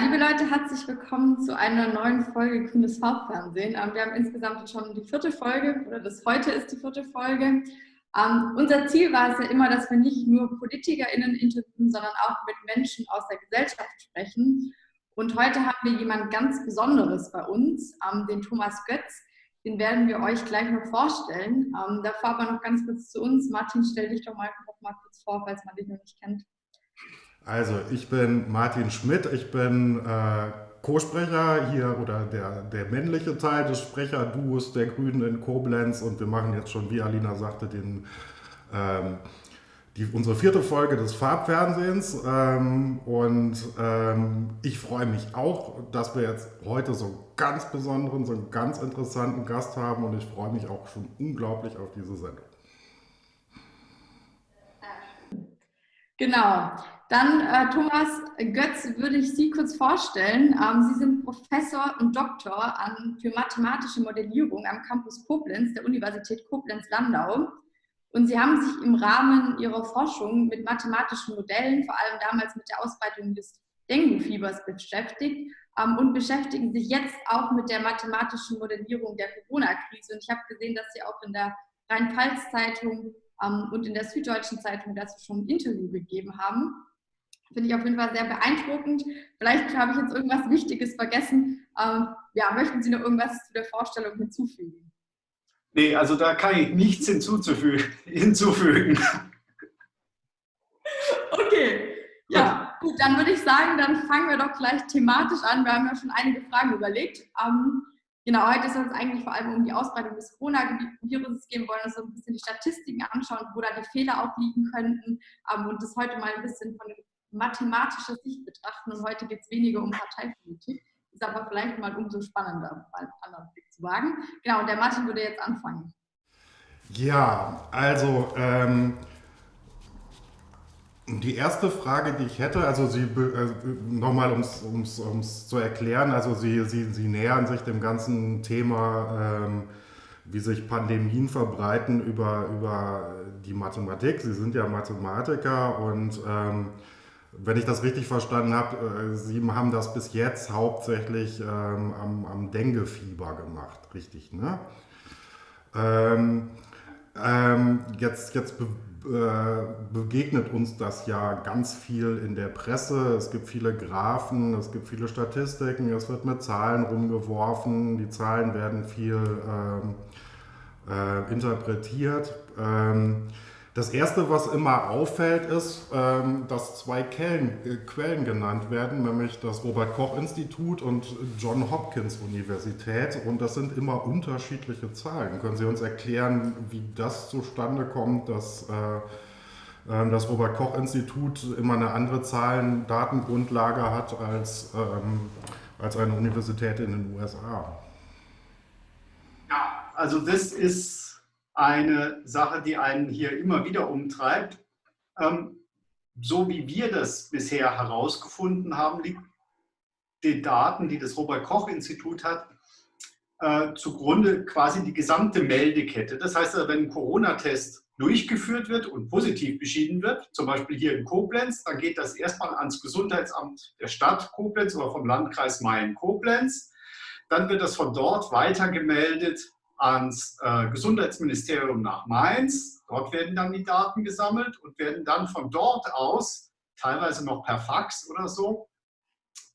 Liebe Leute, herzlich willkommen zu einer neuen Folge Grünes Farbfernsehen. Ähm, wir haben insgesamt schon die vierte Folge, oder das heute ist die vierte Folge. Ähm, unser Ziel war es ja immer, dass wir nicht nur PolitikerInnen interviewen, sondern auch mit Menschen aus der Gesellschaft sprechen. Und heute haben wir jemand ganz Besonderes bei uns, ähm, den Thomas Götz. Den werden wir euch gleich noch vorstellen. Ähm, davor aber noch ganz kurz zu uns. Martin, stell dich doch mal, mal kurz vor, falls man dich noch nicht kennt. Also, ich bin Martin Schmidt, ich bin äh, Co-Sprecher hier oder der, der männliche Teil des Sprecherduos der Grünen in Koblenz und wir machen jetzt schon, wie Alina sagte, den, ähm, die, unsere vierte Folge des Farbfernsehens ähm, und ähm, ich freue mich auch, dass wir jetzt heute so einen ganz besonderen, so einen ganz interessanten Gast haben und ich freue mich auch schon unglaublich auf diese Sendung. Genau. Dann, äh, Thomas Götz, würde ich Sie kurz vorstellen. Ähm, Sie sind Professor und Doktor an, für mathematische Modellierung am Campus Koblenz der Universität Koblenz-Landau. Und Sie haben sich im Rahmen Ihrer Forschung mit mathematischen Modellen, vor allem damals mit der Ausbreitung des Dengue-Fiebers beschäftigt ähm, und beschäftigen sich jetzt auch mit der mathematischen Modellierung der Corona-Krise. Und ich habe gesehen, dass Sie auch in der Rhein-Pfalz-Zeitung ähm, und in der Süddeutschen Zeitung dazu schon ein Interview gegeben haben. Finde ich auf jeden Fall sehr beeindruckend. Vielleicht habe ich jetzt irgendwas Wichtiges vergessen. Ähm, ja, möchten Sie noch irgendwas zu der Vorstellung hinzufügen? Nee, also da kann ich nichts hinzuzufügen. hinzufügen. Okay, ja, gut, dann würde ich sagen, dann fangen wir doch gleich thematisch an. Wir haben ja schon einige Fragen überlegt. Ähm, genau, heute soll es eigentlich vor allem um die Ausbreitung des Coronavirus gehen. Wir wollen uns so ein bisschen die Statistiken anschauen, wo da die Fehler auch liegen könnten ähm, und das heute mal ein bisschen von mathematischer Sicht betrachten. Und heute geht es weniger um Parteipolitik. Ist aber vielleicht mal umso spannender, mal einen anderen Blick zu wagen. Genau, und der Martin würde jetzt anfangen. Ja, also ähm, die erste Frage, die ich hätte, also Sie äh, nochmal, um es zu erklären, also Sie, Sie, Sie nähern sich dem ganzen Thema, ähm, wie sich Pandemien verbreiten über, über die Mathematik. Sie sind ja Mathematiker und ähm, wenn ich das richtig verstanden habe, äh, Sie haben das bis jetzt hauptsächlich ähm, am, am Dengue-Fieber gemacht, richtig, ne? Ähm, ähm, jetzt jetzt be äh, begegnet uns das ja ganz viel in der Presse. Es gibt viele Graphen, es gibt viele Statistiken, es wird mit Zahlen rumgeworfen, die Zahlen werden viel ähm, äh, interpretiert. Das erste, was immer auffällt, ist, ähm, dass zwei Quellen, äh, Quellen genannt werden, nämlich das Robert-Koch-Institut und John Hopkins Universität. Und das sind immer unterschiedliche Zahlen. Können Sie uns erklären, wie das zustande kommt, dass äh, ähm, das Robert-Koch-Institut immer eine andere Zahlen-Datengrundlage hat als, ähm, als eine Universität in den USA? Ja, also das ist eine Sache, die einen hier immer wieder umtreibt. Ähm, so wie wir das bisher herausgefunden haben, liegt den Daten, die das Robert-Koch-Institut hat, äh, zugrunde quasi die gesamte Meldekette. Das heißt, wenn ein Corona-Test durchgeführt wird und positiv beschieden wird, zum Beispiel hier in Koblenz, dann geht das erstmal ans Gesundheitsamt der Stadt Koblenz oder vom Landkreis Main-Koblenz. Dann wird das von dort weitergemeldet ans äh, Gesundheitsministerium nach Mainz. Dort werden dann die Daten gesammelt und werden dann von dort aus, teilweise noch per Fax oder so,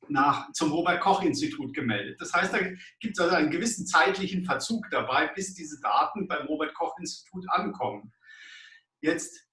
nach, zum Robert-Koch-Institut gemeldet. Das heißt, da gibt es also einen gewissen zeitlichen Verzug dabei, bis diese Daten beim Robert-Koch-Institut ankommen. Jetzt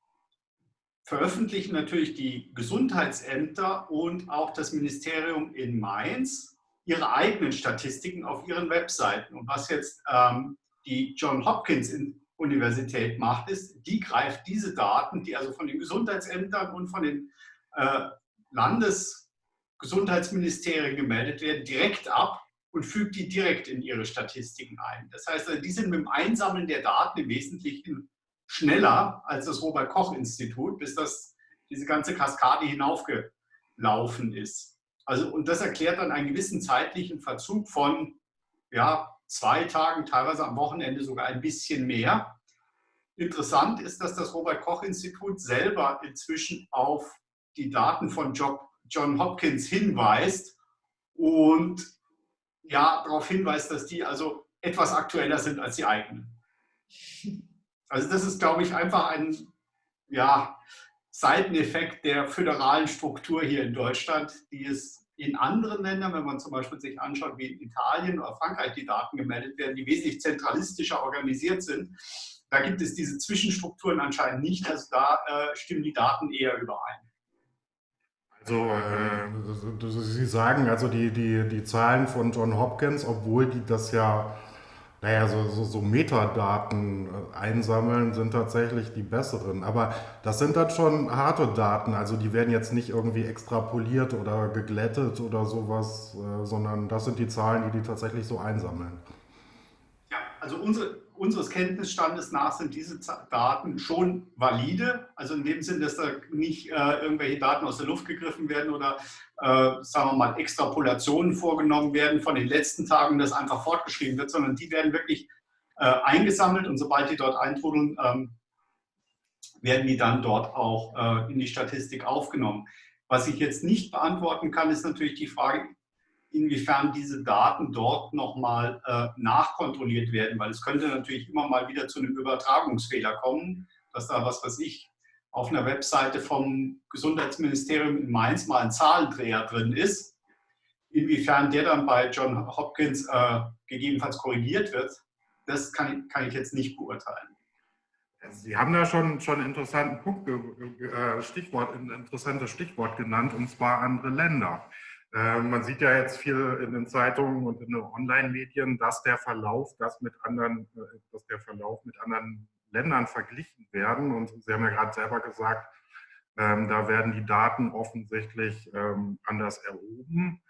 veröffentlichen natürlich die Gesundheitsämter und auch das Ministerium in Mainz ihre eigenen Statistiken auf ihren Webseiten. Und was jetzt ähm, die John Hopkins Universität macht, ist, die greift diese Daten, die also von den Gesundheitsämtern und von den äh, Landesgesundheitsministerien gemeldet werden, direkt ab und fügt die direkt in ihre Statistiken ein. Das heißt, also, die sind mit dem Einsammeln der Daten im Wesentlichen schneller als das Robert-Koch-Institut, bis das, diese ganze Kaskade hinaufgelaufen ist. Also, und das erklärt dann einen gewissen zeitlichen Verzug von ja, zwei Tagen, teilweise am Wochenende sogar ein bisschen mehr. Interessant ist, dass das Robert-Koch-Institut selber inzwischen auf die Daten von John Hopkins hinweist und ja, darauf hinweist, dass die also etwas aktueller sind als die eigenen. Also das ist, glaube ich, einfach ein ja, Seiteneffekt der föderalen Struktur hier in Deutschland, die es in anderen Ländern, wenn man zum Beispiel sich anschaut, wie in Italien oder Frankreich die Daten gemeldet werden, die wesentlich zentralistischer organisiert sind, da gibt es diese Zwischenstrukturen anscheinend nicht. Also da äh, stimmen die Daten eher überein. Also äh, Sie sagen also die, die, die Zahlen von John Hopkins, obwohl die das ja naja, so, so, so Metadaten äh, einsammeln sind tatsächlich die besseren. Aber das sind dann schon harte Daten. Also die werden jetzt nicht irgendwie extrapoliert oder geglättet oder sowas, äh, sondern das sind die Zahlen, die die tatsächlich so einsammeln. Also unsere, unseres Kenntnisstandes nach sind diese Daten schon valide. Also in dem Sinn, dass da nicht äh, irgendwelche Daten aus der Luft gegriffen werden oder äh, sagen wir mal, Extrapolationen vorgenommen werden von den letzten Tagen, das einfach fortgeschrieben wird, sondern die werden wirklich äh, eingesammelt und sobald die dort eintrudeln, ähm, werden die dann dort auch äh, in die Statistik aufgenommen. Was ich jetzt nicht beantworten kann, ist natürlich die Frage, inwiefern diese Daten dort nochmal äh, nachkontrolliert werden, weil es könnte natürlich immer mal wieder zu einem Übertragungsfehler kommen, dass da was weiß ich, auf einer Webseite vom Gesundheitsministerium in Mainz mal ein Zahlendreher drin ist. Inwiefern der dann bei John Hopkins äh, gegebenenfalls korrigiert wird, das kann, kann ich jetzt nicht beurteilen. Sie haben da schon schon einen interessanten Punkt, äh, Stichwort, ein interessantes Stichwort genannt, und zwar andere Länder. Äh, man sieht ja jetzt viel in den Zeitungen und in den Online-Medien, dass der Verlauf, das mit anderen, äh, dass der Verlauf mit anderen Ländern verglichen werden. Und Sie haben ja gerade selber gesagt, ähm, da werden die Daten offensichtlich ähm, anders erhoben.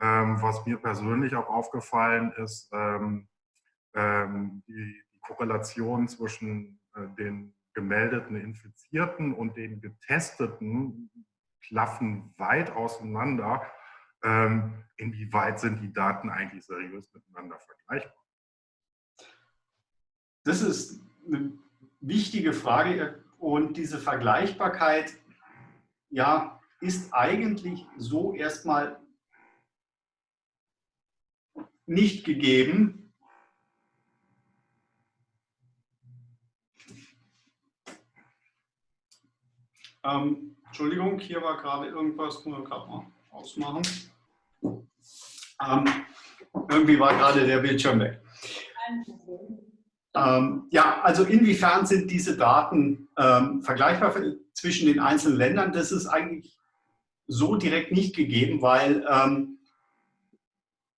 Ähm, was mir persönlich auch aufgefallen ist, ähm, ähm, die, die, Korrelation zwischen äh, den gemeldeten Infizierten und den Getesteten klaffen weit auseinander. Ähm, inwieweit sind die Daten eigentlich seriös miteinander vergleichbar? Das ist eine wichtige Frage und diese Vergleichbarkeit ja, ist eigentlich so erstmal nicht gegeben. Ähm, Entschuldigung, hier war gerade irgendwas, wir gerade mal ausmachen. Ähm, irgendwie war gerade der Bildschirm weg. Ähm, ja, also inwiefern sind diese Daten ähm, vergleichbar zwischen den einzelnen Ländern? Das ist eigentlich so direkt nicht gegeben, weil ähm,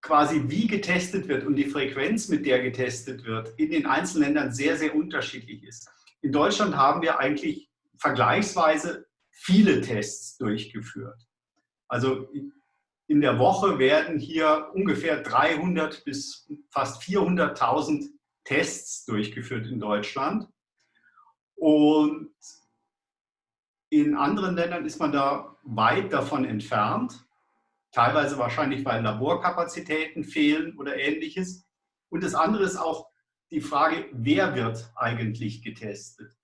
quasi wie getestet wird und die Frequenz, mit der getestet wird, in den einzelnen Ländern sehr, sehr unterschiedlich ist. In Deutschland haben wir eigentlich vergleichsweise viele Tests durchgeführt. Also in der Woche werden hier ungefähr 300 bis fast 400.000 Tests durchgeführt in Deutschland. Und in anderen Ländern ist man da weit davon entfernt. Teilweise wahrscheinlich, weil Laborkapazitäten fehlen oder ähnliches. Und das andere ist auch die Frage, wer wird eigentlich getestet?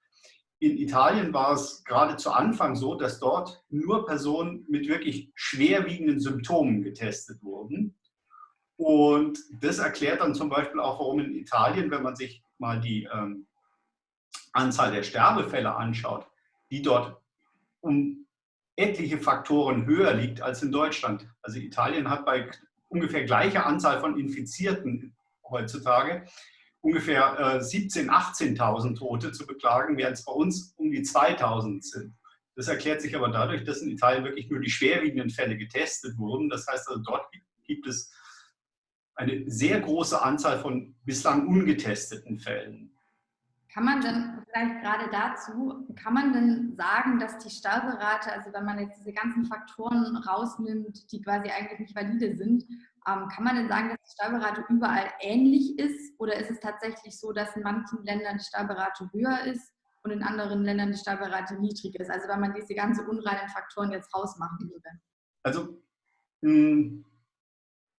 In Italien war es gerade zu Anfang so, dass dort nur Personen mit wirklich schwerwiegenden Symptomen getestet wurden. Und das erklärt dann zum Beispiel auch, warum in Italien, wenn man sich mal die ähm, Anzahl der Sterbefälle anschaut, die dort um etliche Faktoren höher liegt als in Deutschland. Also Italien hat bei ungefähr gleicher Anzahl von Infizierten heutzutage ungefähr äh, 17.000, 18.000 Tote zu beklagen, während es bei uns um die 2.000 sind. Das erklärt sich aber dadurch, dass in Italien wirklich nur die schwerwiegenden Fälle getestet wurden. Das heißt also, dort gibt es eine sehr große Anzahl von bislang ungetesteten Fällen. Kann man denn vielleicht gerade dazu, kann man denn sagen, dass die Sterberate, also wenn man jetzt diese ganzen Faktoren rausnimmt, die quasi eigentlich nicht valide sind, ähm, kann man denn sagen, dass die Sterberate überall ähnlich ist? Oder ist es tatsächlich so, dass in manchen Ländern die Sterberate höher ist und in anderen Ländern die Sterberate niedrig ist? Also wenn man diese ganzen unreinen Faktoren jetzt rausmachen würde. Also mh, hm,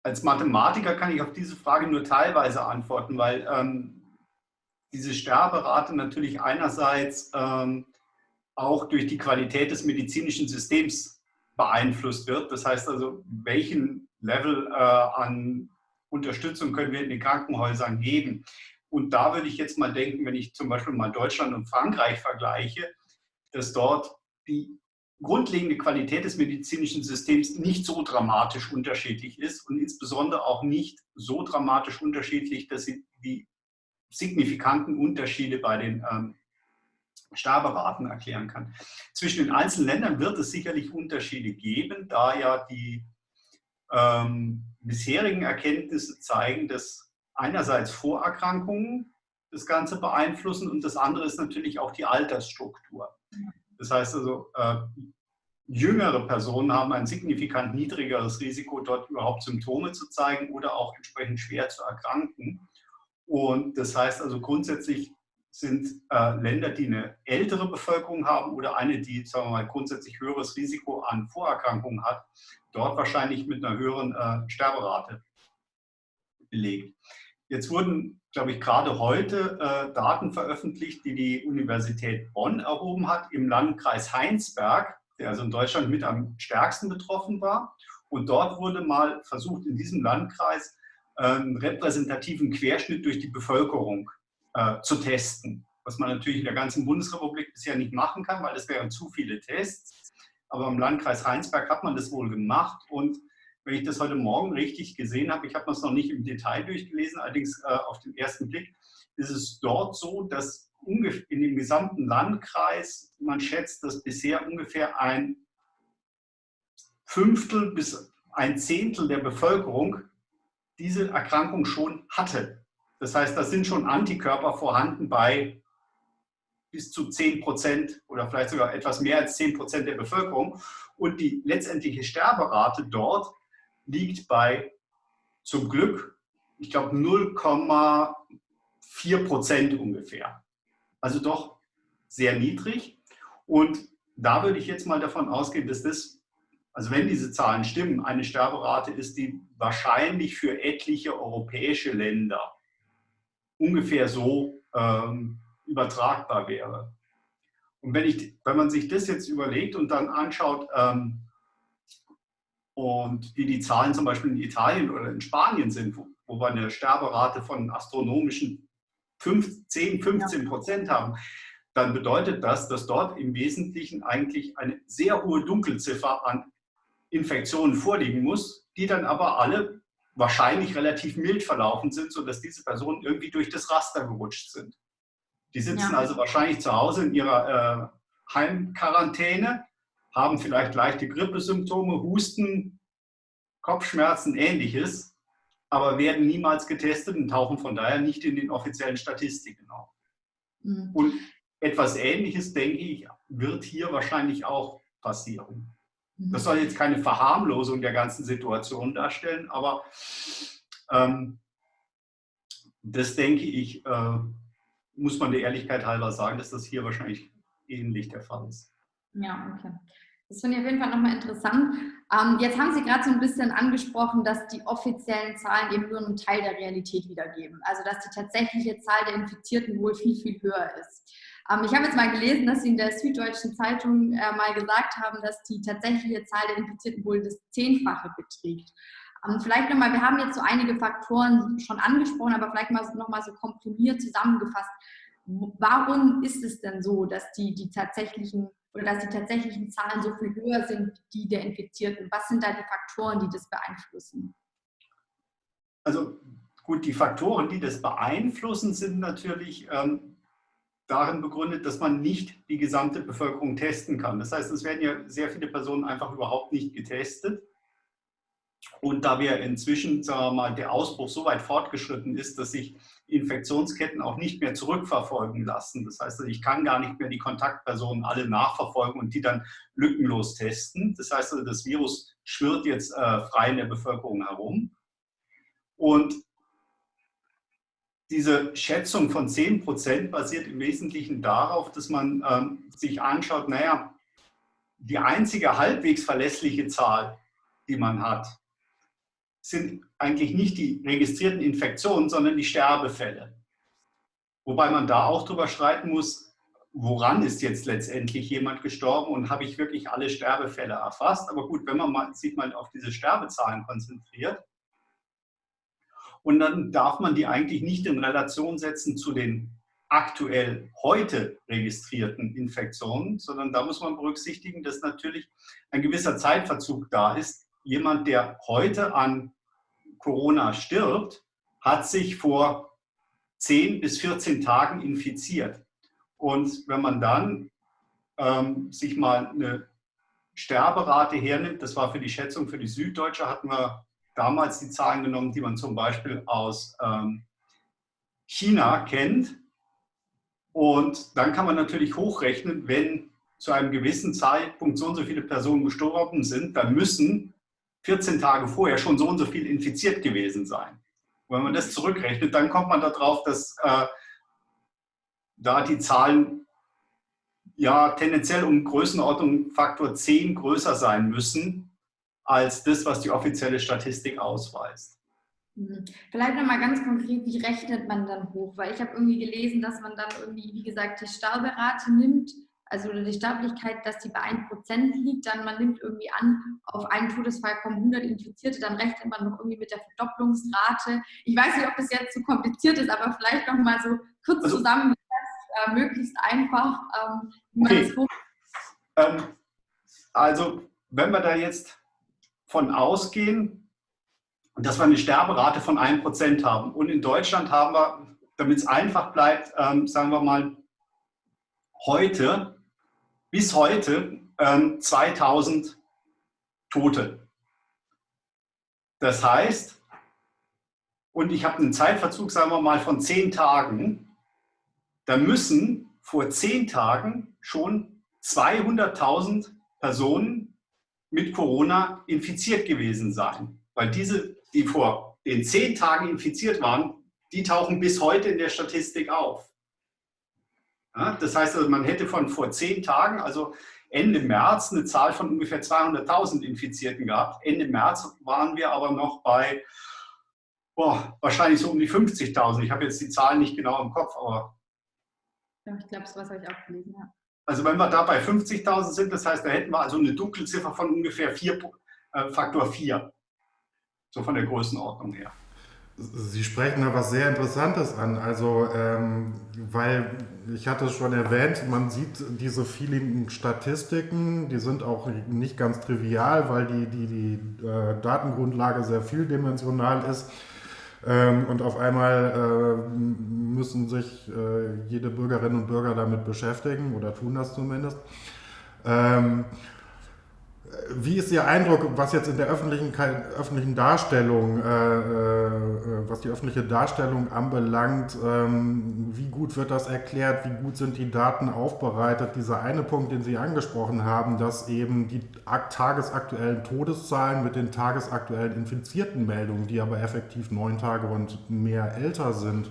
als Mathematiker kann ich auf diese Frage nur teilweise antworten, weil ähm, diese Sterberate natürlich einerseits ähm, auch durch die Qualität des medizinischen Systems beeinflusst wird. Das heißt also, welchen Level äh, an Unterstützung können wir in den Krankenhäusern geben. Und da würde ich jetzt mal denken, wenn ich zum Beispiel mal Deutschland und Frankreich vergleiche, dass dort die grundlegende Qualität des medizinischen Systems nicht so dramatisch unterschiedlich ist und insbesondere auch nicht so dramatisch unterschiedlich, dass sie die signifikanten Unterschiede bei den ähm, Sterberaten erklären kann. Zwischen den einzelnen Ländern wird es sicherlich Unterschiede geben, da ja die ähm, bisherigen Erkenntnisse zeigen, dass einerseits Vorerkrankungen das Ganze beeinflussen und das andere ist natürlich auch die Altersstruktur. Das heißt also, äh, jüngere Personen haben ein signifikant niedrigeres Risiko, dort überhaupt Symptome zu zeigen oder auch entsprechend schwer zu erkranken. Und das heißt also grundsätzlich sind äh, Länder, die eine ältere Bevölkerung haben oder eine, die sagen wir mal, grundsätzlich höheres Risiko an Vorerkrankungen hat, dort wahrscheinlich mit einer höheren äh, Sterberate belegt. Jetzt wurden, glaube ich, gerade heute äh, Daten veröffentlicht, die die Universität Bonn erhoben hat im Landkreis Heinsberg, der also in Deutschland mit am stärksten betroffen war. Und dort wurde mal versucht, in diesem Landkreis äh, einen repräsentativen Querschnitt durch die Bevölkerung äh, zu testen. Was man natürlich in der ganzen Bundesrepublik bisher nicht machen kann, weil es wären zu viele Tests. Aber im Landkreis Heinsberg hat man das wohl gemacht und wenn ich das heute Morgen richtig gesehen habe, ich habe es noch nicht im Detail durchgelesen, allerdings äh, auf den ersten Blick, ist es dort so, dass in dem gesamten Landkreis, man schätzt, dass bisher ungefähr ein Fünftel bis ein Zehntel der Bevölkerung diese Erkrankung schon hatte. Das heißt, da sind schon Antikörper vorhanden bei bis zu 10 Prozent oder vielleicht sogar etwas mehr als 10 Prozent der Bevölkerung. Und die letztendliche Sterberate dort liegt bei zum Glück, ich glaube, 0,4 Prozent ungefähr. Also doch sehr niedrig. Und da würde ich jetzt mal davon ausgehen, dass das, also wenn diese Zahlen stimmen, eine Sterberate ist, die wahrscheinlich für etliche europäische Länder ungefähr so ähm, übertragbar wäre. Und wenn, ich, wenn man sich das jetzt überlegt und dann anschaut, ähm, und wie die Zahlen zum Beispiel in Italien oder in Spanien sind, wo, wo wir eine Sterberate von astronomischen 5, 10, 15 Prozent haben, dann bedeutet das, dass dort im Wesentlichen eigentlich eine sehr hohe Dunkelziffer an Infektionen vorliegen muss, die dann aber alle wahrscheinlich relativ mild verlaufen sind, sodass diese Personen irgendwie durch das Raster gerutscht sind. Die sitzen ja. also wahrscheinlich zu Hause in ihrer äh, Heimquarantäne haben vielleicht leichte Grippesymptome, Husten, Kopfschmerzen, ähnliches, aber werden niemals getestet und tauchen von daher nicht in den offiziellen Statistiken auf. Mhm. Und etwas Ähnliches, denke ich, wird hier wahrscheinlich auch passieren. Mhm. Das soll jetzt keine Verharmlosung der ganzen Situation darstellen, aber ähm, das denke ich, äh, muss man der Ehrlichkeit halber sagen, dass das hier wahrscheinlich ähnlich der Fall ist. Ja, okay. Das finde ich auf jeden Fall nochmal interessant. Ähm, jetzt haben Sie gerade so ein bisschen angesprochen, dass die offiziellen Zahlen eben nur einen Teil der Realität wiedergeben. Also dass die tatsächliche Zahl der Infizierten wohl viel, viel höher ist. Ähm, ich habe jetzt mal gelesen, dass Sie in der Süddeutschen Zeitung äh, mal gesagt haben, dass die tatsächliche Zahl der Infizierten wohl das Zehnfache beträgt. Ähm, vielleicht nochmal, wir haben jetzt so einige Faktoren schon angesprochen, aber vielleicht mal nochmal so komprimiert zusammengefasst. Warum ist es denn so, dass die, die tatsächlichen oder dass die tatsächlichen Zahlen so viel höher sind, die der Infizierten? Was sind da die Faktoren, die das beeinflussen? Also gut, die Faktoren, die das beeinflussen, sind natürlich ähm, darin begründet, dass man nicht die gesamte Bevölkerung testen kann. Das heißt, es werden ja sehr viele Personen einfach überhaupt nicht getestet. Und da wir inzwischen, sagen wir mal, der Ausbruch so weit fortgeschritten ist, dass sich Infektionsketten auch nicht mehr zurückverfolgen lassen. Das heißt, ich kann gar nicht mehr die Kontaktpersonen alle nachverfolgen und die dann lückenlos testen. Das heißt, das Virus schwirrt jetzt äh, frei in der Bevölkerung herum. Und diese Schätzung von 10 Prozent basiert im Wesentlichen darauf, dass man ähm, sich anschaut, naja, die einzige halbwegs verlässliche Zahl, die man hat, sind eigentlich nicht die registrierten Infektionen, sondern die Sterbefälle. Wobei man da auch darüber streiten muss, woran ist jetzt letztendlich jemand gestorben und habe ich wirklich alle Sterbefälle erfasst. Aber gut, wenn man mal, sich mal auf diese Sterbezahlen konzentriert, und dann darf man die eigentlich nicht in Relation setzen zu den aktuell heute registrierten Infektionen, sondern da muss man berücksichtigen, dass natürlich ein gewisser Zeitverzug da ist. Jemand, der heute an Corona stirbt, hat sich vor 10 bis 14 Tagen infiziert. Und wenn man dann ähm, sich mal eine Sterberate hernimmt, das war für die Schätzung für die Süddeutsche, hatten wir damals die Zahlen genommen, die man zum Beispiel aus ähm, China kennt. Und dann kann man natürlich hochrechnen, wenn zu einem gewissen Zeitpunkt so und so viele Personen gestorben sind, dann müssen 14 Tage vorher schon so und so viel infiziert gewesen sein. Und wenn man das zurückrechnet, dann kommt man darauf, dass äh, da die Zahlen ja tendenziell um Größenordnung Faktor 10 größer sein müssen als das, was die offizielle Statistik ausweist. Mhm. Vielleicht nochmal ganz konkret, wie rechnet man dann hoch? Weil ich habe irgendwie gelesen, dass man dann irgendwie, wie gesagt, die Sterberate nimmt, also die Sterblichkeit, dass die bei 1% liegt, dann man nimmt irgendwie an, auf einen Todesfall kommen 100 Infizierte, dann rechnet man noch irgendwie mit der Verdopplungsrate. Ich weiß nicht, ob das jetzt zu kompliziert ist, aber vielleicht nochmal so kurz also, zusammen äh, möglichst einfach, ähm, wie man okay. das ähm, Also, wenn wir da jetzt von ausgehen, dass wir eine Sterberate von 1% haben. Und in Deutschland haben wir, damit es einfach bleibt, ähm, sagen wir mal, heute, bis heute, ähm, 2000 Tote. Das heißt, und ich habe einen Zeitverzug, sagen wir mal, von 10 Tagen, da müssen vor zehn Tagen schon 200.000 Personen mit Corona infiziert gewesen sein. Weil diese, die vor den zehn Tagen infiziert waren, die tauchen bis heute in der Statistik auf. Ja, das heißt, also, man hätte von vor zehn Tagen, also Ende März, eine Zahl von ungefähr 200.000 Infizierten gehabt. Ende März waren wir aber noch bei boah, wahrscheinlich so um die 50.000. Ich habe jetzt die Zahlen nicht genau im Kopf, aber ja, ich glaube, sowas habe ich auch gelesen, ja. Also wenn wir da bei 50.000 sind, das heißt, da hätten wir also eine Dunkelziffer von ungefähr 4, äh, Faktor 4. So von der Größenordnung her. Sie sprechen da was sehr Interessantes an. Also, ähm, weil ich hatte es schon erwähnt, man sieht diese vielen Statistiken, die sind auch nicht ganz trivial, weil die, die, die äh, Datengrundlage sehr vieldimensional ist. Ähm, und auf einmal äh, müssen sich äh, jede Bürgerin und Bürger damit beschäftigen oder tun das zumindest. Ähm, wie ist Ihr Eindruck, was jetzt in der öffentlichen, öffentlichen Darstellung, äh, äh, was die öffentliche Darstellung anbelangt? Ähm, wie gut wird das erklärt? Wie gut sind die Daten aufbereitet? Dieser eine Punkt, den Sie angesprochen haben, dass eben die tagesaktuellen Todeszahlen mit den tagesaktuellen infizierten Meldungen, die aber effektiv neun Tage und mehr älter sind,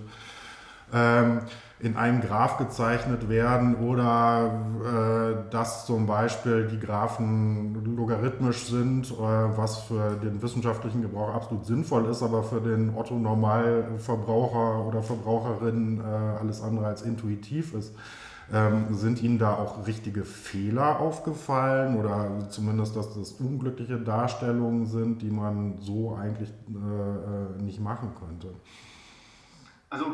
ähm, in einem Graph gezeichnet werden oder äh, dass zum Beispiel die Graphen logarithmisch sind, äh, was für den wissenschaftlichen Gebrauch absolut sinnvoll ist, aber für den Otto-Normalverbraucher oder Verbraucherin äh, alles andere als intuitiv ist. Ähm, sind Ihnen da auch richtige Fehler aufgefallen oder zumindest, dass das unglückliche Darstellungen sind, die man so eigentlich äh, äh, nicht machen könnte? Also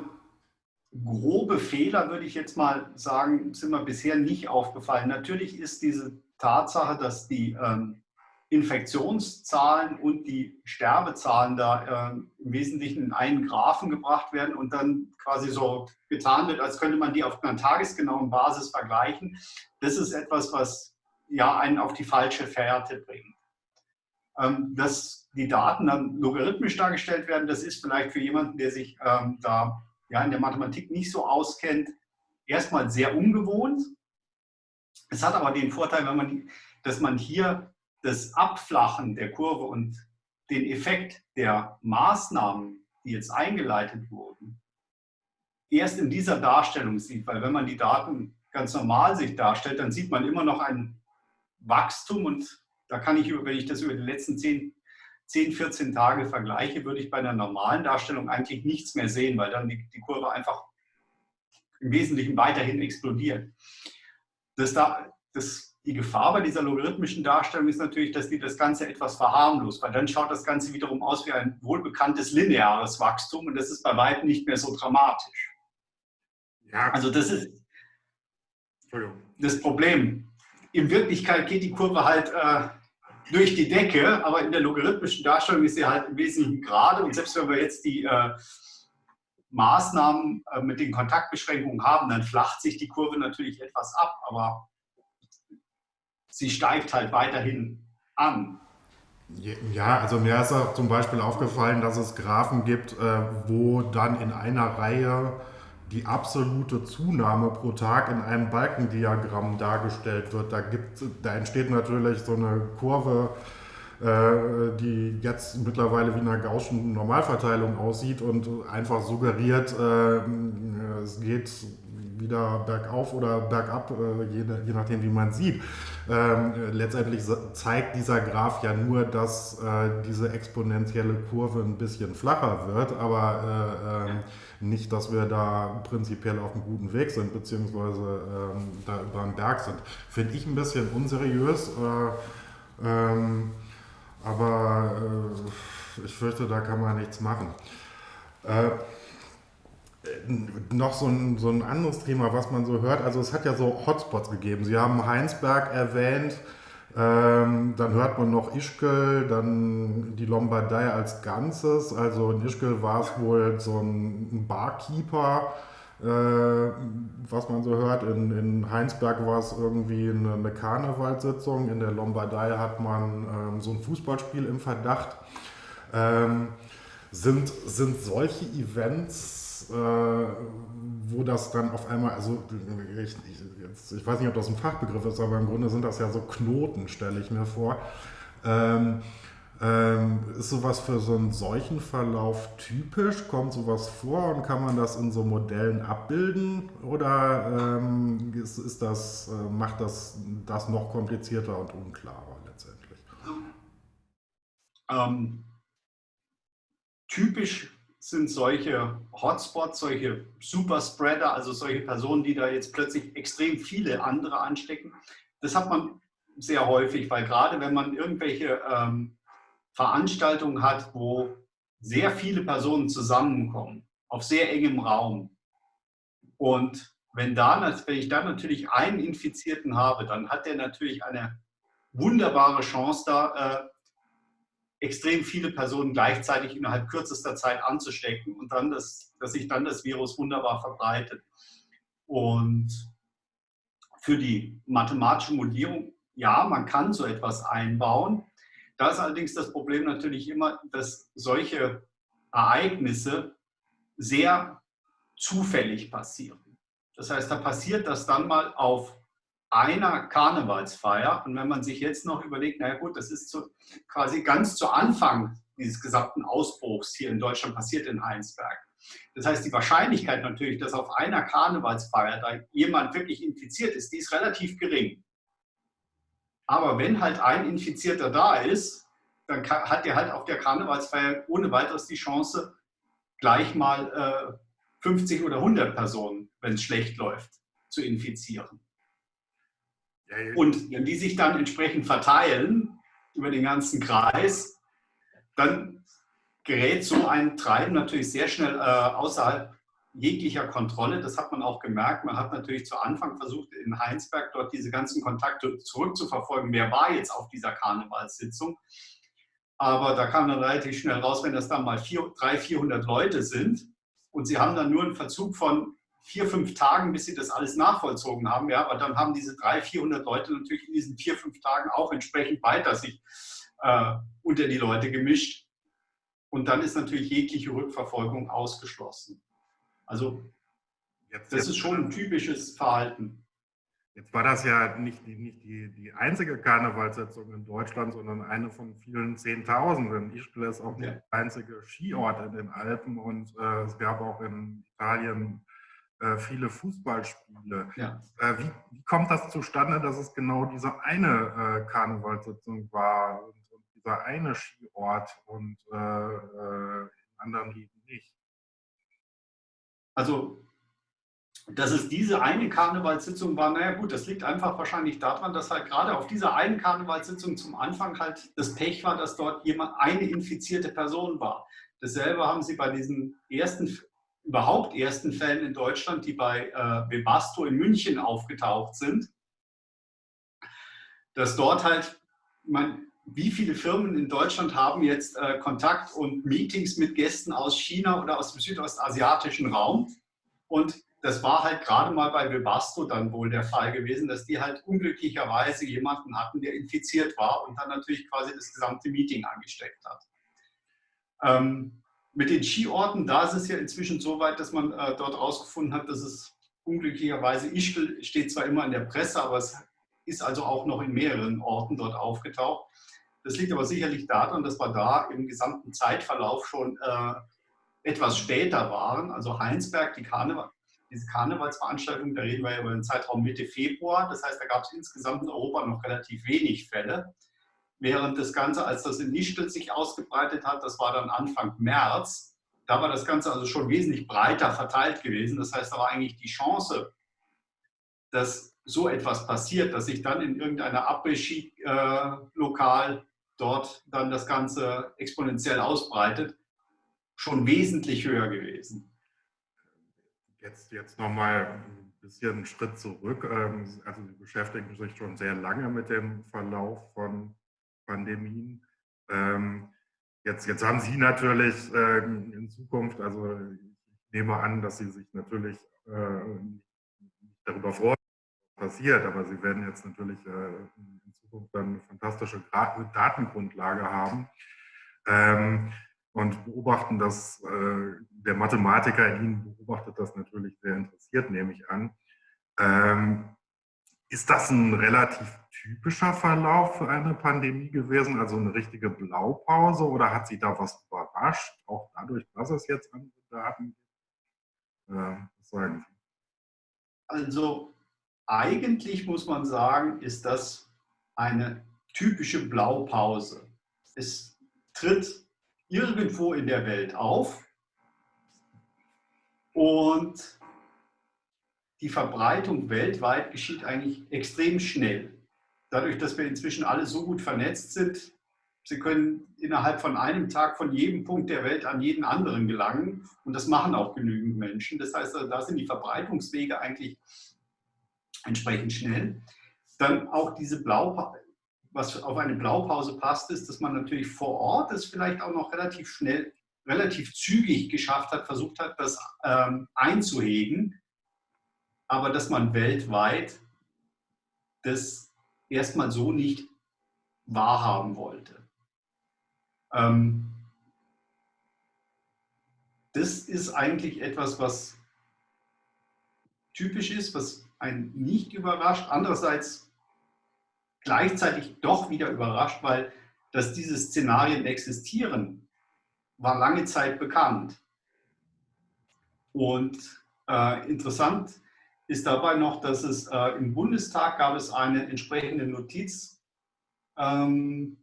grobe Fehler, würde ich jetzt mal sagen, sind mir bisher nicht aufgefallen. Natürlich ist diese Tatsache, dass die ähm, Infektionszahlen und die Sterbezahlen da äh, im Wesentlichen in einen Graphen gebracht werden und dann quasi so getan wird, als könnte man die auf einer tagesgenauen Basis vergleichen. Das ist etwas, was ja einen auf die falsche Fährte bringt. Ähm, dass die Daten dann logarithmisch dargestellt werden, das ist vielleicht für jemanden, der sich ähm, da ja, in der Mathematik nicht so auskennt, erstmal sehr ungewohnt. Es hat aber den Vorteil, wenn man, dass man hier das Abflachen der Kurve und den Effekt der Maßnahmen, die jetzt eingeleitet wurden, erst in dieser Darstellung sieht. Weil wenn man die Daten ganz normal sich darstellt, dann sieht man immer noch ein Wachstum und da kann ich, wenn ich das über die letzten zehn 10, 14 Tage vergleiche, würde ich bei einer normalen Darstellung eigentlich nichts mehr sehen, weil dann die, die Kurve einfach im Wesentlichen weiterhin explodiert. Das, da, das, die Gefahr bei dieser logarithmischen Darstellung ist natürlich, dass die das Ganze etwas verharmlost, weil dann schaut das Ganze wiederum aus wie ein wohlbekanntes lineares Wachstum und das ist bei weitem nicht mehr so dramatisch. Ja. Also das ist das Problem. In Wirklichkeit geht die Kurve halt äh, durch die Decke, aber in der logarithmischen Darstellung ist sie halt im Wesentlichen gerade und selbst wenn wir jetzt die äh, Maßnahmen äh, mit den Kontaktbeschränkungen haben, dann flacht sich die Kurve natürlich etwas ab, aber sie steigt halt weiterhin an. Ja, also mir ist auch zum Beispiel aufgefallen, dass es Graphen gibt, äh, wo dann in einer Reihe die absolute Zunahme pro Tag in einem Balkendiagramm dargestellt wird. Da, gibt, da entsteht natürlich so eine Kurve, äh, die jetzt mittlerweile wie eine gaußschen Normalverteilung aussieht und einfach suggeriert, äh, es geht wieder bergauf oder bergab, äh, je, je nachdem, wie man sieht. Ähm, letztendlich zeigt dieser Graph ja nur, dass äh, diese exponentielle Kurve ein bisschen flacher wird, aber äh, äh, nicht, dass wir da prinzipiell auf einem guten Weg sind, beziehungsweise ähm, da über einen Berg sind. Finde ich ein bisschen unseriös, äh, ähm, aber äh, ich fürchte, da kann man nichts machen. Noch so ein, so ein anderes Thema, was man so hört. Also es hat ja so Hotspots gegeben. Sie haben Heinsberg erwähnt. Ähm, dann hört man noch Ischgl, dann die Lombardei als Ganzes. Also in Ischgl war es wohl so ein Barkeeper, äh, was man so hört. In, in Heinsberg war es irgendwie eine, eine Karnevalssitzung. In der Lombardei hat man ähm, so ein Fußballspiel im Verdacht. Ähm, sind, sind solche Events äh, wo das dann auf einmal, also ich, ich, ich, weiß nicht, ob das ein Fachbegriff ist, aber im Grunde sind das ja so Knoten, stelle ich mir vor. Ähm, ähm, ist sowas für so einen Seuchenverlauf typisch? Kommt sowas vor und kann man das in so Modellen abbilden? Oder ähm, ist, ist das, äh, macht das das noch komplizierter und unklarer letztendlich? Ähm, typisch sind solche Hotspots, solche Superspreader, also solche Personen, die da jetzt plötzlich extrem viele andere anstecken. Das hat man sehr häufig, weil gerade wenn man irgendwelche ähm, Veranstaltungen hat, wo sehr viele Personen zusammenkommen, auf sehr engem Raum. Und wenn, da, wenn ich dann natürlich einen Infizierten habe, dann hat der natürlich eine wunderbare Chance da, äh, extrem viele Personen gleichzeitig innerhalb kürzester Zeit anzustecken und dann das, dass sich dann das Virus wunderbar verbreitet. Und für die mathematische Modellierung, ja, man kann so etwas einbauen. Da ist allerdings das Problem natürlich immer, dass solche Ereignisse sehr zufällig passieren. Das heißt, da passiert das dann mal auf einer Karnevalsfeier. Und wenn man sich jetzt noch überlegt, naja gut, das ist zu, quasi ganz zu Anfang dieses gesamten Ausbruchs hier in Deutschland passiert in Heinsberg. Das heißt, die Wahrscheinlichkeit natürlich, dass auf einer Karnevalsfeier da jemand wirklich infiziert ist, die ist relativ gering. Aber wenn halt ein Infizierter da ist, dann hat der halt auf der Karnevalsfeier ohne weiteres die Chance, gleich mal äh, 50 oder 100 Personen, wenn es schlecht läuft, zu infizieren. Und wenn die sich dann entsprechend verteilen über den ganzen Kreis, dann gerät so ein Treiben natürlich sehr schnell äh, außerhalb jeglicher Kontrolle. Das hat man auch gemerkt. Man hat natürlich zu Anfang versucht, in Heinsberg dort diese ganzen Kontakte zurückzuverfolgen. Wer war jetzt auf dieser Karnevalssitzung? Aber da kam dann relativ schnell raus, wenn das dann mal 300, 400 Leute sind und sie haben dann nur einen Verzug von vier, fünf Tagen, bis sie das alles nachvollzogen haben. Ja, aber dann haben diese 300, 400 Leute natürlich in diesen vier, fünf Tagen auch entsprechend weiter sich äh, unter die Leute gemischt. Und dann ist natürlich jegliche Rückverfolgung ausgeschlossen. Also jetzt, das ist schon ein typisches Verhalten. Jetzt war das ja nicht, die, nicht die, die einzige Karnevalssitzung in Deutschland, sondern eine von vielen Zehntausenden. Ischgl ist auch ja. der einzige Skiort in den Alpen und äh, es gab auch in Italien viele Fußballspiele. Ja. Äh, wie, wie, kommt das zustande, dass es genau diese eine äh, Karnevalssitzung war und, und, dieser eine Skiort und äh, äh, in anderen Ligen nicht? Also dass es diese eine Karnevalssitzung war, naja gut, das liegt einfach wahrscheinlich daran, dass halt gerade auf dieser einen Karnevalssitzung zum Anfang halt das Pech war, dass dort jemand eine infizierte Person war. Dasselbe haben sie bei diesen ersten, überhaupt ersten Fällen in Deutschland, die bei äh, Webasto in München aufgetaucht sind, dass dort halt, man, wie viele Firmen in Deutschland haben jetzt äh, Kontakt und Meetings mit Gästen aus China oder aus dem südostasiatischen Raum und das war halt gerade mal bei Webasto dann wohl der Fall gewesen, dass die halt unglücklicherweise jemanden hatten, der infiziert war und dann natürlich quasi das gesamte Meeting angesteckt hat. Ähm, mit den Skiorten, da ist es ja inzwischen so weit, dass man äh, dort herausgefunden hat, dass es unglücklicherweise, Ischgl steht zwar immer in der Presse, aber es ist also auch noch in mehreren Orten dort aufgetaucht. Das liegt aber sicherlich daran, dass wir da im gesamten Zeitverlauf schon äh, etwas später waren. Also Heinsberg, die Karneval, diese Karnevalsveranstaltung, da reden wir ja über den Zeitraum Mitte Februar. Das heißt, da gab es insgesamt in Europa noch relativ wenig Fälle. Während das Ganze, als das in Nischtel sich ausgebreitet hat, das war dann Anfang März, da war das Ganze also schon wesentlich breiter verteilt gewesen. Das heißt, da war eigentlich die Chance, dass so etwas passiert, dass sich dann in irgendeiner Après-Ski-Lokal dort dann das Ganze exponentiell ausbreitet, schon wesentlich höher gewesen. Jetzt, jetzt nochmal ein bisschen einen Schritt zurück. Ähm, also Sie beschäftigen sich schon sehr lange mit dem Verlauf von Pandemien. Ähm, jetzt, jetzt haben Sie natürlich ähm, in Zukunft, also ich nehme an, dass Sie sich natürlich äh, darüber freuen, was passiert, aber Sie werden jetzt natürlich äh, in Zukunft dann eine fantastische Datengrundlage haben und beobachten das, äh, der Mathematiker in Ihnen beobachtet das natürlich sehr interessiert, nehme ich an. Ist das ein relativ typischer Verlauf für eine Pandemie gewesen, also eine richtige Blaupause oder hat Sie da was überrascht, auch dadurch, dass es jetzt andere Daten gibt? Äh, was sagen Sie? Also eigentlich muss man sagen, ist das eine typische Blaupause. Es tritt irgendwo in der Welt auf und die Verbreitung weltweit geschieht eigentlich extrem schnell. Dadurch, dass wir inzwischen alle so gut vernetzt sind, Sie können innerhalb von einem Tag von jedem Punkt der Welt an jeden anderen gelangen und das machen auch genügend Menschen. Das heißt, da sind die Verbreitungswege eigentlich entsprechend schnell. Dann auch diese Blau was auf eine Blaupause passt, ist, dass man natürlich vor Ort es vielleicht auch noch relativ schnell, relativ zügig geschafft hat, versucht hat, das ähm, einzuhegen, aber dass man weltweit das erstmal so nicht wahrhaben wollte. Ähm, das ist eigentlich etwas, was typisch ist, was einen nicht überrascht. Andererseits gleichzeitig doch wieder überrascht, weil dass diese Szenarien existieren, war lange Zeit bekannt. Und äh, interessant ist dabei noch, dass es äh, im Bundestag gab es eine entsprechende Notiz, ähm,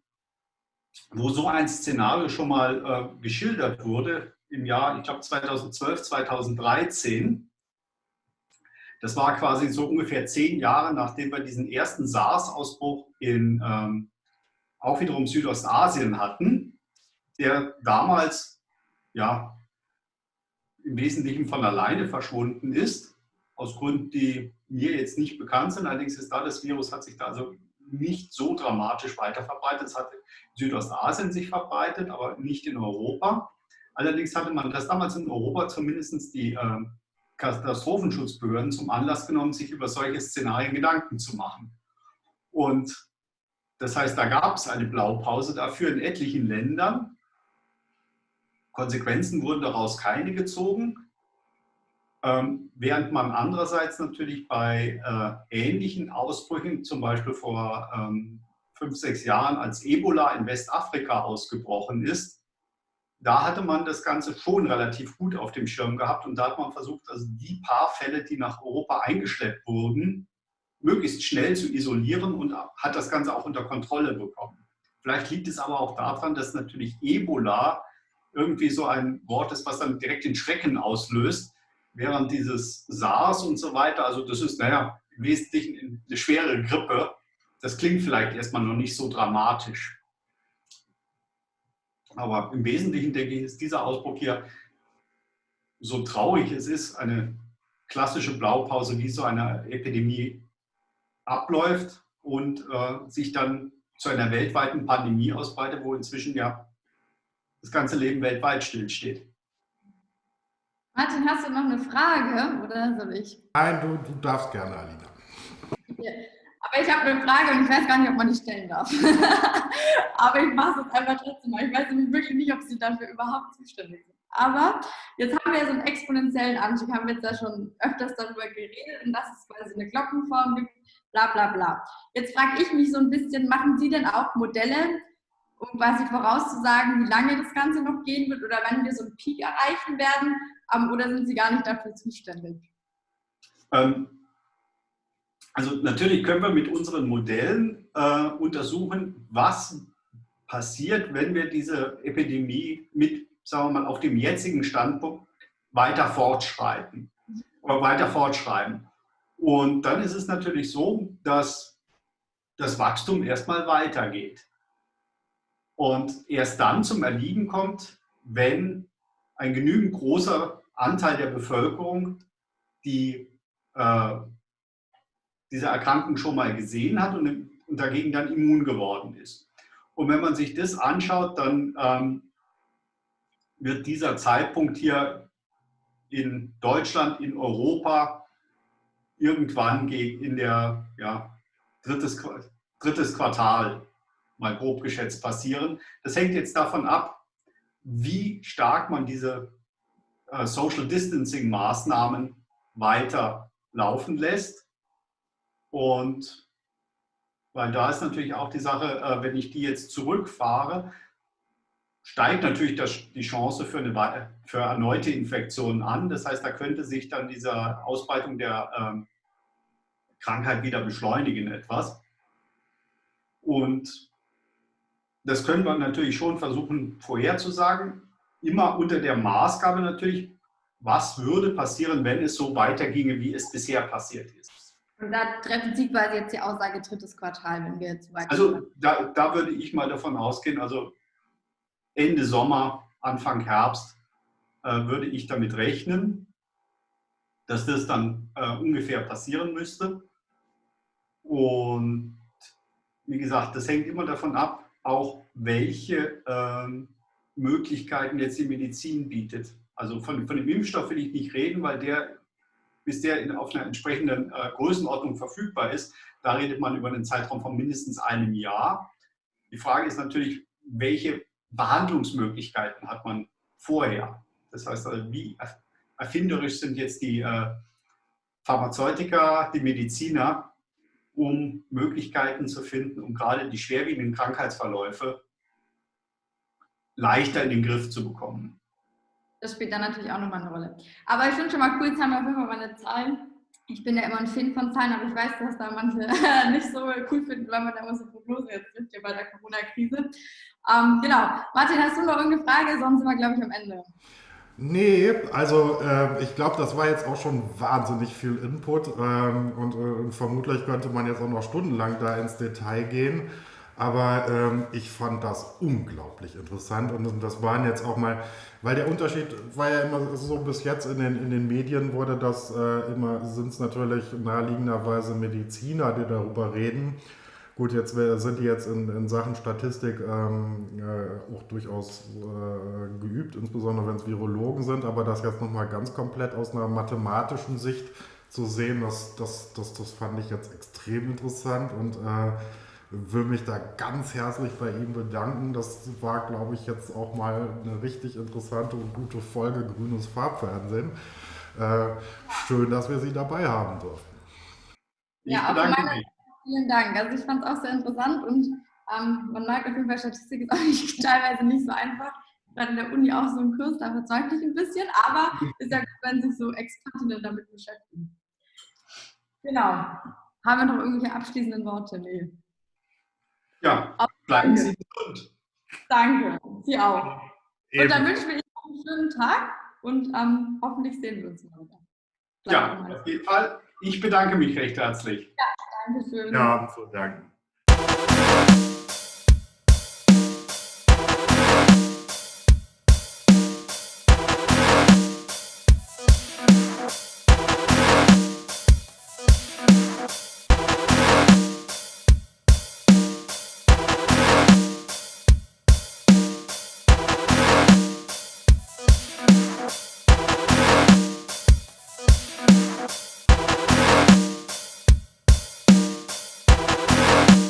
wo so ein Szenario schon mal äh, geschildert wurde im Jahr, ich glaube 2012, 2013. Das war quasi so ungefähr zehn Jahre, nachdem wir diesen ersten SARS-Ausbruch in ähm, auch wiederum Südostasien hatten, der damals ja im Wesentlichen von alleine verschwunden ist, aus Gründen, die mir jetzt nicht bekannt sind. Allerdings ist da das Virus hat sich da also nicht so dramatisch weiter verbreitet. Es hat in Südostasien sich verbreitet, aber nicht in Europa. Allerdings hatte man das damals in Europa zumindest die äh, Katastrophenschutzbehörden zum Anlass genommen, sich über solche Szenarien Gedanken zu machen. Und das heißt, da gab es eine Blaupause dafür in etlichen Ländern. Konsequenzen wurden daraus keine gezogen, ähm, während man andererseits natürlich bei äh, ähnlichen Ausbrüchen, zum Beispiel vor ähm, fünf, sechs Jahren, als Ebola in Westafrika ausgebrochen ist, da hatte man das Ganze schon relativ gut auf dem Schirm gehabt und da hat man versucht, also die paar Fälle, die nach Europa eingeschleppt wurden, möglichst schnell zu isolieren und hat das Ganze auch unter Kontrolle bekommen. Vielleicht liegt es aber auch daran, dass natürlich Ebola irgendwie so ein Wort ist, was dann direkt den Schrecken auslöst. Während dieses SARS und so weiter, also das ist, naja, im Wesentlichen eine schwere Grippe. Das klingt vielleicht erstmal noch nicht so dramatisch. Aber im Wesentlichen, denke ich, ist dieser Ausbruch hier, so traurig es ist, eine klassische Blaupause, wie so eine Epidemie abläuft und äh, sich dann zu einer weltweiten Pandemie ausbreitet, wo inzwischen ja das ganze Leben weltweit stillsteht. Martin, hast du noch eine Frage oder soll ich? Nein, du, du darfst gerne, Alina. Aber ich habe eine Frage und ich weiß gar nicht, ob man die stellen darf. Aber ich mache es jetzt einfach trotzdem mal. Ich weiß nämlich wirklich nicht, ob Sie dafür überhaupt zuständig sind. Aber jetzt haben wir ja so einen exponentiellen Anstieg, haben wir jetzt ja schon öfters darüber geredet und dass es quasi eine Glockenform gibt, bla bla bla. Jetzt frage ich mich so ein bisschen, machen Sie denn auch Modelle, um quasi vorauszusagen, wie lange das Ganze noch gehen wird oder wann wir so einen Peak erreichen werden? Ähm, oder sind Sie gar nicht dafür zuständig? Ähm, also natürlich können wir mit unseren Modellen äh, untersuchen, was passiert, wenn wir diese Epidemie mit, sagen wir mal, auf dem jetzigen Standpunkt weiter fortschreiten oder weiter fortschreiben. Und dann ist es natürlich so, dass das Wachstum erstmal weitergeht. Und erst dann zum Erliegen kommt, wenn ein genügend großer Anteil der Bevölkerung die äh, diese Erkrankung schon mal gesehen hat und, und, dagegen dann immun geworden ist. Und wenn man sich das anschaut, dann ähm, wird dieser Zeitpunkt hier in Deutschland, in Europa irgendwann in der ja, drittes, drittes Quartal mal grob geschätzt passieren. Das hängt jetzt davon ab, wie stark man diese Social Distancing Maßnahmen weiter laufen lässt. Und weil da ist natürlich auch die Sache, äh, wenn ich die jetzt zurückfahre, steigt natürlich das, die Chance für, eine, für erneute Infektionen an. Das heißt, da könnte sich dann diese Ausbreitung der ähm, Krankheit wieder beschleunigen etwas. Und das können wir natürlich schon versuchen vorherzusagen, immer unter der Maßgabe natürlich, was würde passieren, wenn es so weiterginge, wie es bisher passiert ist. Und da treffen Sie quasi jetzt die Aussage drittes Quartal, wenn wir jetzt weiter. Also da, da würde ich mal davon ausgehen, also Ende Sommer, Anfang Herbst äh, würde ich damit rechnen, dass das dann äh, ungefähr passieren müsste. Und wie gesagt, das hängt immer davon ab, auch welche äh, Möglichkeiten jetzt die Medizin bietet. Also von, von dem Impfstoff will ich nicht reden, weil der bis der in, auf einer entsprechenden äh, Größenordnung verfügbar ist, da redet man über einen Zeitraum von mindestens einem Jahr. Die Frage ist natürlich, welche Behandlungsmöglichkeiten hat man vorher? Das heißt, also, wie erfinderisch sind jetzt die äh, Pharmazeutika, die Mediziner, um Möglichkeiten zu finden, um gerade die schwerwiegenden Krankheitsverläufe leichter in den Griff zu bekommen das spielt dann natürlich auch nochmal eine Rolle. Aber ich finde schon mal cool, jetzt haben wir auf jeden Fall meine Zahlen. Ich bin ja immer ein Fan von Zahlen, aber ich weiß, dass da manche nicht so cool finden, weil man da immer so Prognose jetzt trifft hier bei der Corona-Krise. Ähm, genau. Martin, hast du noch irgendeine Frage? Sonst sind wir, glaube ich, am Ende. Nee, also äh, ich glaube, das war jetzt auch schon wahnsinnig viel Input ähm, und äh, vermutlich könnte man jetzt auch noch stundenlang da ins Detail gehen. Aber ähm, ich fand das unglaublich interessant und das waren jetzt auch mal, weil der Unterschied war ja immer so bis jetzt in den, in den Medien wurde das äh, immer, sind es natürlich naheliegenderweise Mediziner, die darüber reden. Gut, jetzt sind die jetzt in, in Sachen Statistik ähm, äh, auch durchaus äh, geübt, insbesondere wenn es Virologen sind, aber das jetzt nochmal ganz komplett aus einer mathematischen Sicht zu sehen, das, das, das, das fand ich jetzt extrem interessant und äh, will mich da ganz herzlich bei ihm bedanken. Das war, glaube ich, jetzt auch mal eine richtig interessante und gute Folge Grünes Farbfernsehen. Äh, schön, dass wir Sie dabei haben durften. Ja, auch meine, vielen Dank. Also ich fand es auch sehr interessant und ähm, man merkt auf jeden Fall, Statistik ist auch nicht, teilweise nicht so einfach. Gerade in der Uni auch so ein Kurs, da verzweifle ich ein bisschen, aber ist ja gut, wenn sich so Expertinnen damit beschäftigen. Genau. Haben wir noch irgendwelche abschließenden Worte? Nee. Ja, bleiben Sie gesund. Danke, Sie auch. Eben. Und dann wünschen wir Ihnen einen schönen Tag und ähm, hoffentlich sehen wir uns mal wieder. Ja, auf jeden Fall. Ich bedanke mich recht herzlich. Ja, danke schön. Ja, so danke.